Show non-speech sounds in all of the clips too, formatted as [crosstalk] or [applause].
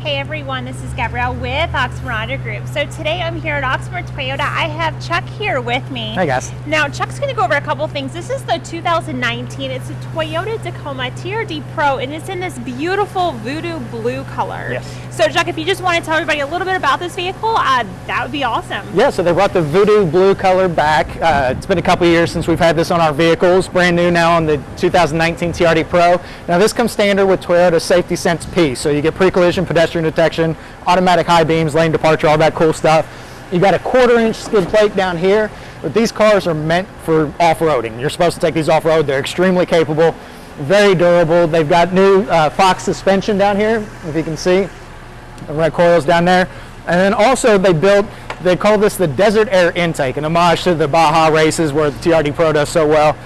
Hey everyone, this is Gabrielle with Oxmoor Auto Group. So today I'm here at Oxmoor Toyota. I have Chuck here with me. Hey guys. Now Chuck's going to go over a couple things. This is the 2019. It's a Toyota Tacoma TRD Pro and it's in this beautiful voodoo blue color. Yes. So Chuck, if you just want to tell everybody a little bit about this vehicle, uh, that would be awesome. Yeah, so they brought the voodoo blue color back. Uh, it's been a couple years since we've had this on our vehicles. Brand new now on the 2019 TRD Pro. Now this comes standard with Toyota Safety Sense P. So you get pre-collision pedestrian detection, automatic high beams, lane departure, all that cool stuff. You got a quarter inch skid plate down here, but these cars are meant for off-roading. You're supposed to take these off-road. They're extremely capable, very durable. They've got new uh, Fox suspension down here, if you can see the red coils down there. And then also they built, they call this the desert air intake, an homage to the Baja races where the TRD Pro does so well.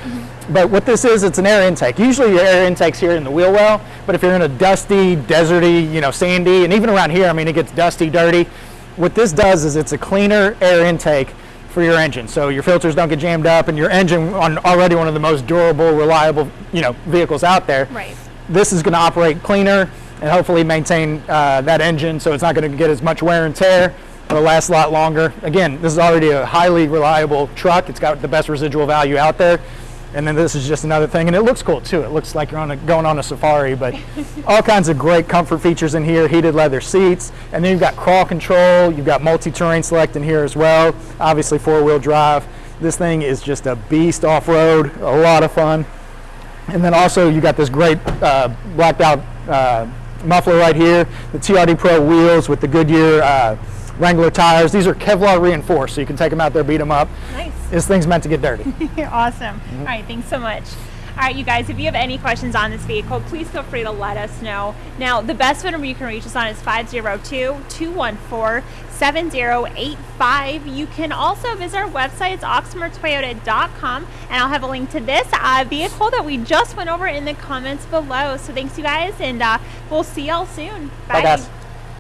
But what this is, it's an air intake. Usually your air intake's here in the wheel well, but if you're in a dusty, deserty, you know, sandy, and even around here, I mean, it gets dusty, dirty. What this does is it's a cleaner air intake for your engine. So your filters don't get jammed up and your engine on already one of the most durable, reliable, you know, vehicles out there. Right. This is gonna operate cleaner and hopefully maintain uh, that engine so it's not gonna get as much wear and tear. It'll last a lot longer. Again, this is already a highly reliable truck. It's got the best residual value out there. And then this is just another thing, and it looks cool too. It looks like you're on a, going on a safari, but [laughs] all kinds of great comfort features in here, heated leather seats, and then you've got crawl control, you've got multi-terrain select in here as well, obviously four-wheel drive. This thing is just a beast off-road, a lot of fun. And then also you got this great uh, blacked out uh, muffler right here, the TRD Pro wheels with the Goodyear uh, Wrangler tires. These are Kevlar reinforced, so you can take them out there, beat them up. Nice. This thing's meant to get dirty. [laughs] awesome. All right, thanks so much. All right, you guys, if you have any questions on this vehicle, please feel free to let us know. Now, the best phone number you can reach us on is 502-214-7085. You can also visit our website, it's oxmoortoyota.com, and I'll have a link to this uh, vehicle that we just went over in the comments below. So thanks, you guys, and uh, we'll see y'all soon. Bye, guys.